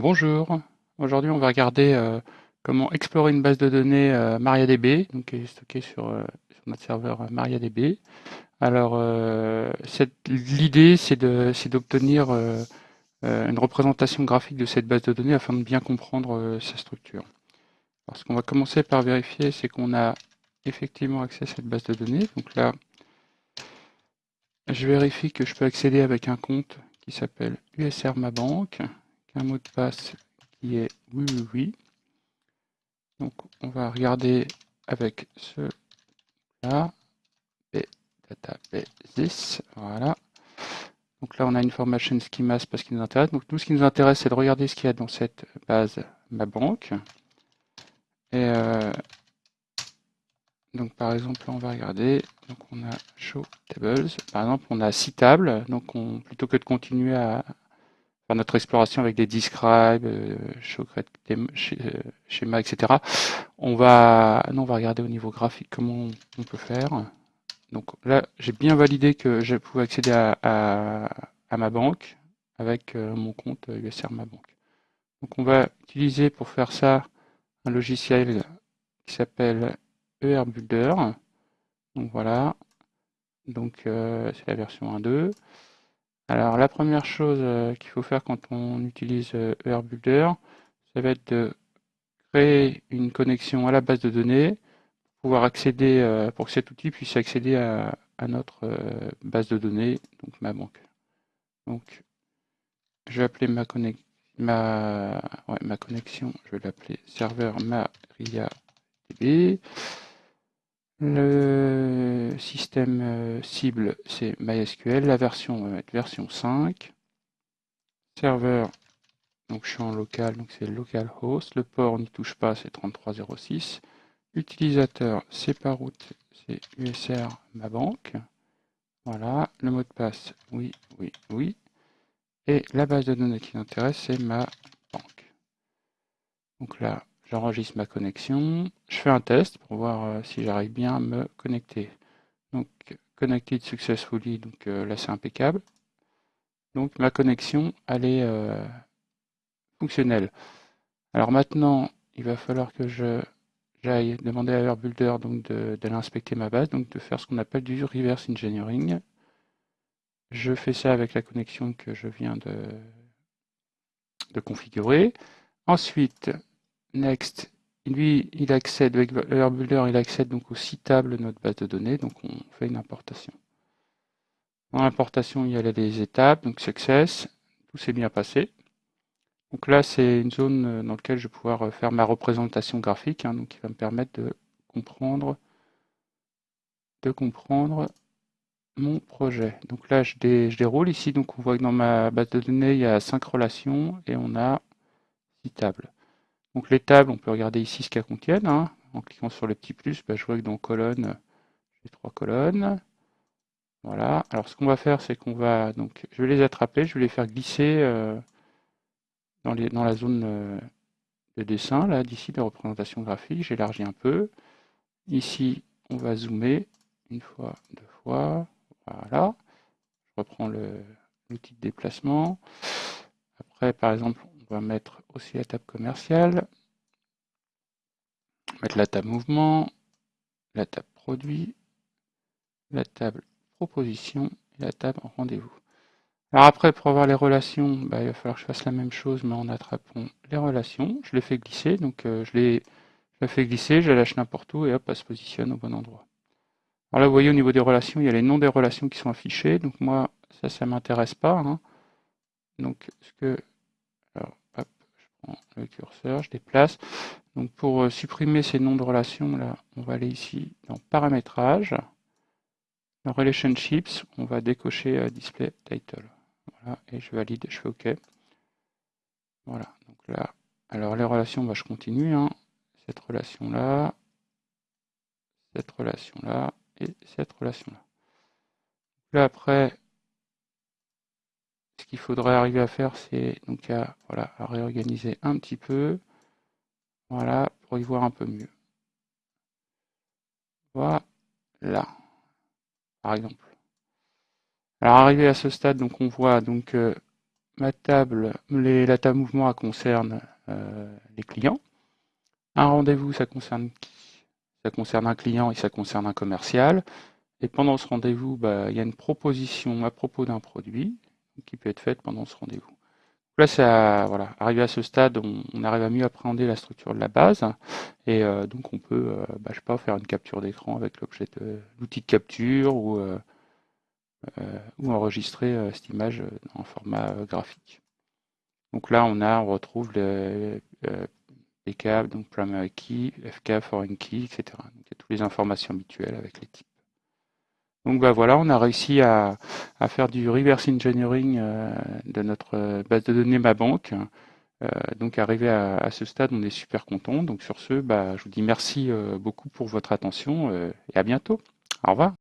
Bonjour, aujourd'hui on va regarder euh, comment explorer une base de données euh, MariaDB, donc qui est stockée sur, euh, notre serveur MariaDB. Alors l'idée c'est d'obtenir une représentation graphique de cette base de données afin de bien comprendre sa structure. Alors ce qu'on va commencer par vérifier c'est qu'on a effectivement accès à cette base de données. Donc là je vérifie que je peux accéder avec un compte qui s'appelle USR Ma un mot de passe qui est oui oui oui. Donc on va regarder avec ce là, databases, voilà. Donc là on a information schemas parce qu'il nous intéresse. Donc nous ce qui nous intéresse c'est de regarder ce qu'il y a dans cette base ma banque. Et euh, donc par exemple là on va regarder, donc on a show tables, par exemple on a six tables, donc on, plutôt que de continuer à notre exploration avec des describe, euh, show schéma, etc. On va, non, on va regarder au niveau graphique comment on peut faire. Donc là, j'ai bien validé que je pouvais accéder à, ma banque avec euh, mon compte USR Ma Banque. Donc on va utiliser pour faire ça un logiciel qui s'appelle ER Builder. Donc voilà. Donc euh, c'est la version 1.2. Alors la première chose euh, qu'il faut faire quand on utilise euh, ER Builder, ça va être de créer une connexion à la base de données pour pouvoir accéder, euh, pour que cet outil puisse accéder à, notre euh, base de données, donc ma banque. Donc je vais appeler ma connexion, je vais l'appeler serveur MariaDB. Le système euh, cible, c'est MySQL. La version, on va mettre version 5. Serveur, donc je suis en local, donc c'est localhost. Le port, n'y touche pas, c'est 3306. Utilisateur, c'est par route, c'est USR ma banque. Voilà, le mot de passe, oui, oui, oui. Et la base de données qui m'intéresse, c'est ma banque. Donc là, j'enregistre ma connexion. Je fais un test pour voir euh, si j'arrive bien à me connecter. Donc, connected successfully, donc euh, là c'est impeccable. Donc ma connexion, elle est euh, fonctionnelle. Alors maintenant, il va falloir que je j'aille demander à AirBuilder d'aller inspecter ma base, donc de faire ce qu'on appelle du reverse engineering. Je fais ça avec la connexion que je viens de, de configurer. Ensuite, next, lui, il accède avec AirBuilder, il accède donc aux six tables de notre base de données, donc on fait une importation. Dans l'importation, il y a les étapes, donc success, tout s'est bien passé. Donc là, c'est une zone dans laquelle je vais pouvoir faire ma représentation graphique, hein, donc qui va me permettre de comprendre, de comprendre mon projet. Donc là, je, je, déroule ici. Donc on voit que dans ma base de données, il y a cinq relations et on a six tables. Donc les tables, on peut regarder ici ce qu'elles contiennent. Hein. En cliquant sur le petit plus, bah, je vois que dans colonne, j'ai trois colonnes. Voilà. Alors ce qu'on va faire, c'est qu'on va donc, je vais les attraper, je vais les faire glisser euh, dans, les, dans, la zone euh, de dessin là d'ici de représentation graphique. J'élargis un peu. Ici, on va zoomer une fois, deux fois. Voilà. Je reprends l'outil de déplacement. Après, par exemple, on va mettre aussi la table commerciale. Mettre la table mouvement, la table produit, la table proposition et la table rendez-vous. Alors après, pour avoir les relations, bah, il va falloir que je fasse la même chose, mais en attrapant les relations. Je les fais glisser, donc euh, je, les, je fais glisser, je la lâche n'importe où et hop, elle se positionne au bon endroit. Alors là, vous voyez au niveau des relations, il y a les noms des relations qui sont affichés. Donc moi, ça, ça m'intéresse pas. Hein. Donc ce que, alors, hop, je prends le curseur, je déplace. Donc pour euh, supprimer ces noms de relations, là, on va aller ici dans Paramétrage. Dans Relationships, on va décocher euh, Display Title. Voilà, et je valide, je fais OK. Voilà, donc là, alors les relations, bah, je continue. Hein. Cette relation-là, cette relation-là, et cette relation-là. Là, après, qu'il faudrait arriver à faire, c'est donc à, voilà, à réorganiser un petit peu. Voilà, pour y voir un peu mieux. Voilà, par exemple. Alors arrivé à ce stade, donc on voit donc euh, ma table, la table mouvement concerne les clients. Un rendez-vous, ça concerne qui? Ça concerne un client et ça concerne un commercial. Et pendant ce rendez-vous, bah, il y a une proposition à propos d'un produit qui peut être faite pendant ce rendez-vous. Là, ça, voilà, arrivé à ce stade, on, arrive à mieux appréhender la structure de la base, et euh, donc on peut, euh, bah, sais pas, faire une capture d'écran avec l'objet l'outil de capture ou, euh, enregistrer cette image en format graphique. Donc là, on a, on retrouve le PK, donc primary key, FK, foreign key, etc. Donc il y a toutes les informations habituelles avec les types. Donc bah voilà, on a réussi à, faire du reverse engineering euh, de notre euh, base de données Ma Banque. Euh, donc arrivé à, ce stade, on est super content. Donc sur ce, bah, je vous dis merci beaucoup pour votre attention et à bientôt. Au revoir.